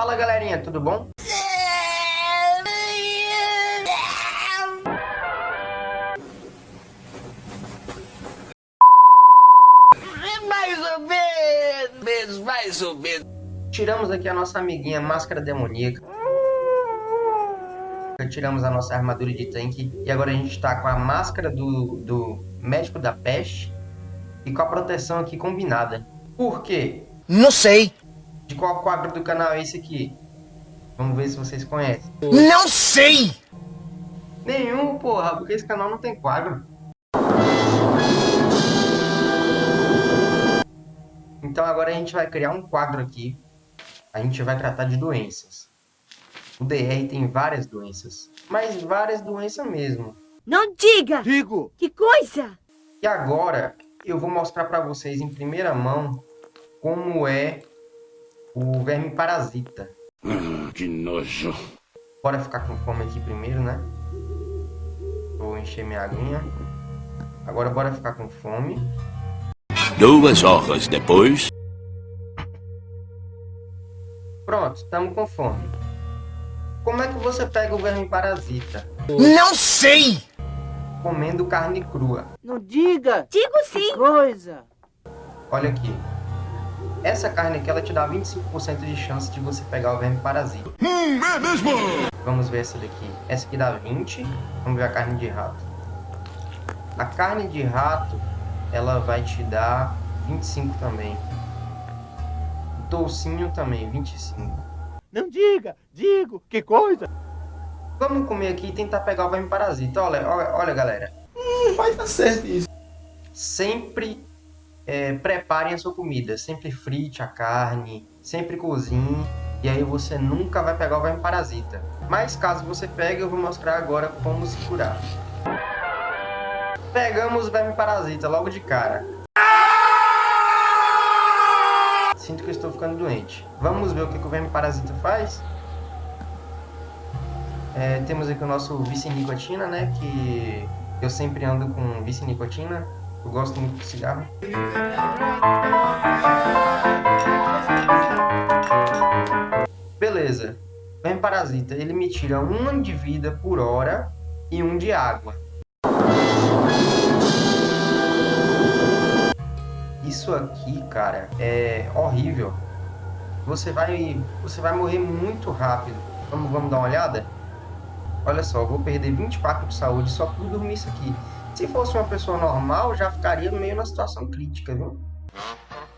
Fala galerinha, tudo bom? Mais ou menos, mais ou menos. Tiramos aqui a nossa amiguinha máscara demoníaca. Tiramos a nossa armadura de tanque. E agora a gente está com a máscara do, do médico da peste. E com a proteção aqui combinada. Por quê? Não sei. De qual quadro do canal é esse aqui? Vamos ver se vocês conhecem. Não sei! Nenhum, porra, porque esse canal não tem quadro. Então agora a gente vai criar um quadro aqui. A gente vai tratar de doenças. O DR tem várias doenças. Mas várias doenças mesmo. Não diga! Digo! Que coisa! E agora eu vou mostrar para vocês em primeira mão como é o verme parasita. Ah, que nojo. Bora ficar com fome aqui primeiro, né? Vou encher minha aguinha. Agora bora ficar com fome. Duas horas depois. Pronto, estamos com fome. Como é que você pega o verme parasita? Não sei! Comendo carne crua. Não diga! Digo sim! Coisa! Olha aqui. Essa carne aqui, ela te dá 25% de chance de você pegar o verme parasita. Hum, é mesmo? Vamos ver essa daqui. Essa aqui dá 20. Vamos ver a carne de rato. A carne de rato, ela vai te dar 25 também. O toucinho também, 25. Não diga! Digo! Que coisa! Vamos comer aqui e tentar pegar o verme parasita. Olha, olha, olha galera. Hum, vai dar certo isso. Sempre é, preparem a sua comida. Sempre frite a carne, sempre cozinhe. E aí você nunca vai pegar o verme parasita. Mas caso você pegue, eu vou mostrar agora como se curar. Pegamos o verme parasita logo de cara. Sinto que estou ficando doente. Vamos ver o que, que o verme parasita faz? É, temos aqui o nosso vice-nicotina, né? Que eu sempre ando com vice-nicotina. Eu gosto muito de cigarro. Beleza. Verme parasita, ele me tira um de vida por hora e um de água. Isso aqui, cara, é horrível. Você vai, você vai morrer muito rápido. Vamos, vamos dar uma olhada? Olha só, vou perder 24 de saúde só por dormir isso aqui. Se fosse uma pessoa normal, já ficaria meio na situação crítica, viu?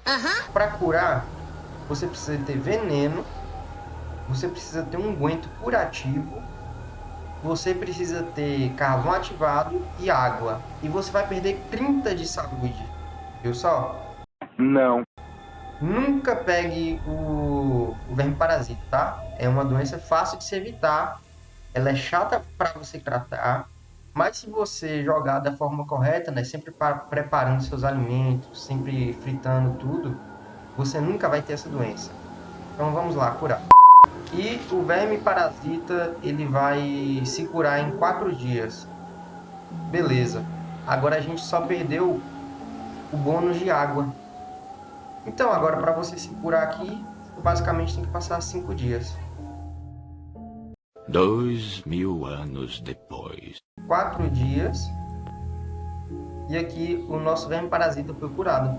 Aham. Para curar, você precisa ter veneno, você precisa ter um unguento curativo, você precisa ter carvão ativado e água. E você vai perder 30 de saúde. Viu só? Não. Nunca pegue o, o verme parasita, tá? É uma doença fácil de se evitar. Ela é chata para você tratar. Mas se você jogar da forma correta, né, sempre preparando seus alimentos, sempre fritando tudo, você nunca vai ter essa doença. Então vamos lá, curar. E o verme parasita, ele vai se curar em 4 dias. Beleza. Agora a gente só perdeu o bônus de água. Então agora para você se curar aqui, basicamente tem que passar 5 dias. Dois mil anos depois. Quatro dias. E aqui o nosso verme parasita foi curado.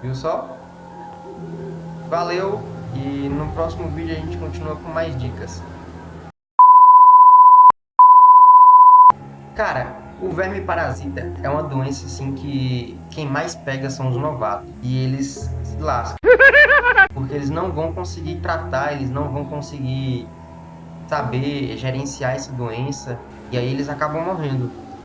Viu só? Valeu e no próximo vídeo a gente continua com mais dicas. Cara, o verme parasita é uma doença assim que quem mais pega são os novatos. E eles se lascam. Porque eles não vão conseguir tratar, eles não vão conseguir saber gerenciar essa doença. E aí eles acabam morrendo.